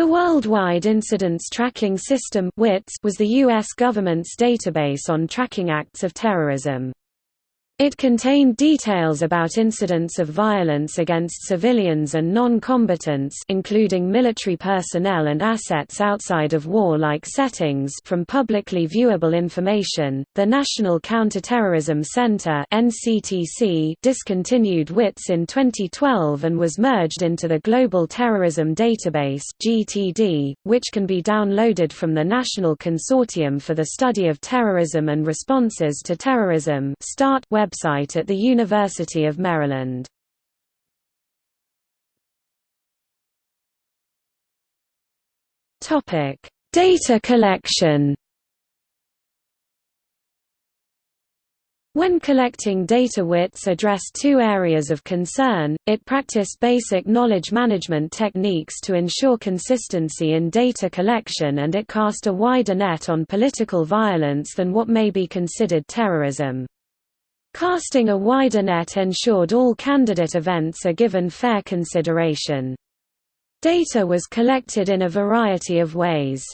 The Worldwide Incidents Tracking System was the U.S. government's database on tracking acts of terrorism. It contained details about incidents of violence against civilians and non-combatants including military personnel and assets outside of war-like settings from publicly viewable information. The National Counterterrorism Center (NCTC) discontinued WITS in 2012 and was merged into the Global Terrorism Database (GTD), which can be downloaded from the National Consortium for the Study of Terrorism and Responses to Terrorism (START) web website at the University of Maryland. Data collection. When collecting data WITS addressed two areas of concern, it practiced basic knowledge management techniques to ensure consistency in data collection and it cast a wider net on political violence than what may be considered terrorism. Casting a wider net ensured all candidate events are given fair consideration. Data was collected in a variety of ways.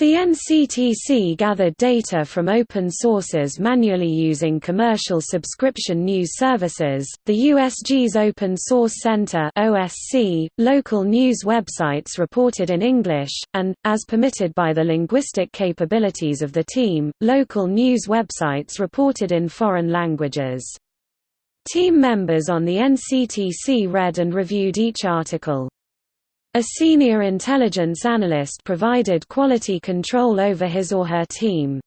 The NCTC gathered data from open sources manually using commercial subscription news services, the USG's Open Source Center (OSC), local news websites reported in English, and, as permitted by the linguistic capabilities of the team, local news websites reported in foreign languages. Team members on the NCTC read and reviewed each article. A senior intelligence analyst provided quality control over his or her team.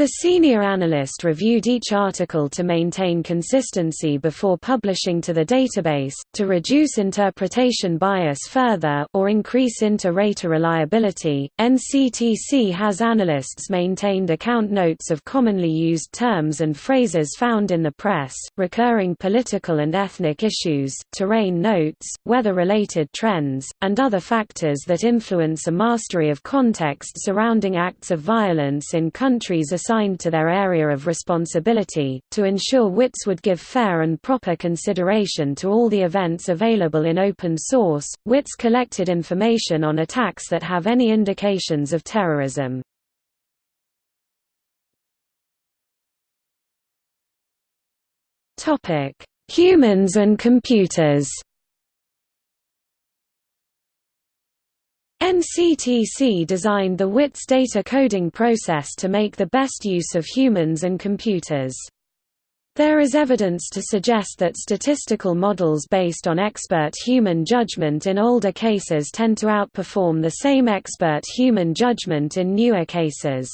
The senior analyst reviewed each article to maintain consistency before publishing to the database, to reduce interpretation bias further, or increase inter-rater reliability. NCTC has analysts maintained account notes of commonly used terms and phrases found in the press, recurring political and ethnic issues, terrain notes, weather-related trends, and other factors that influence a mastery of context surrounding acts of violence in countries assigned to their area of responsibility, to ensure WITS would give fair and proper consideration to all the events available in open source. WITS collected information on attacks that have any indications of terrorism. Topic: Humans and computers. NCTC designed the WITS data coding process to make the best use of humans and computers. There is evidence to suggest that statistical models based on expert human judgment in older cases tend to outperform the same expert human judgment in newer cases.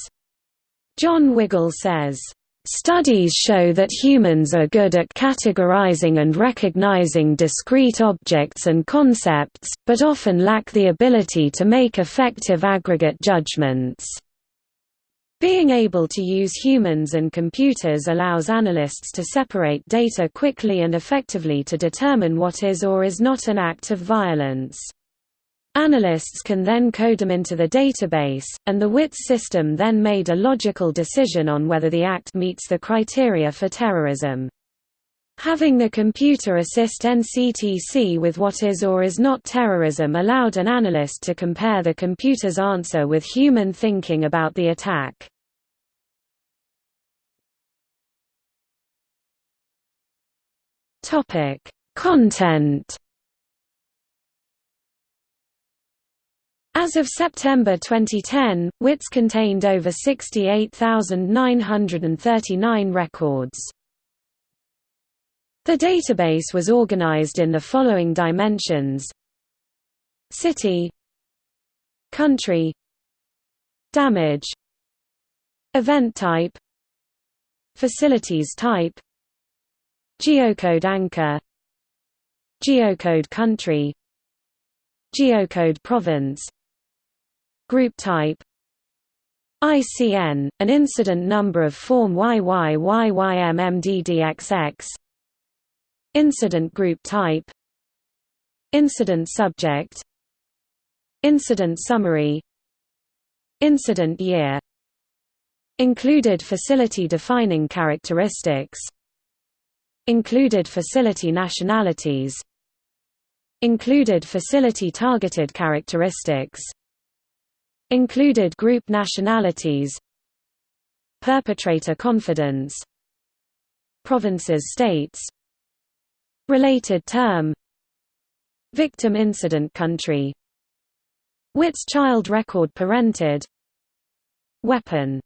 John Wiggle says, Studies show that humans are good at categorizing and recognizing discrete objects and concepts, but often lack the ability to make effective aggregate judgments. Being able to use humans and computers allows analysts to separate data quickly and effectively to determine what is or is not an act of violence. Analysts can then code them into the database, and the WITS system then made a logical decision on whether the act meets the criteria for terrorism. Having the computer assist NCTC with what is or is not terrorism allowed an analyst to compare the computer's answer with human thinking about the attack. Content As of September 2010, WITS contained over 68,939 records. The database was organized in the following dimensions. City. Country. Damage. Event type. Facilities type. Geocode anchor. Geocode country. Geocode province Group type. ICN, an incident number of form YYYYMMDDXX Incident group type. Incident subject. Incident summary. Incident year. Included facility defining characteristics. Included facility nationalities. Included facility targeted characteristics Included group nationalities Perpetrator confidence Provinces states Related term Victim incident country WITS child record parented Weapon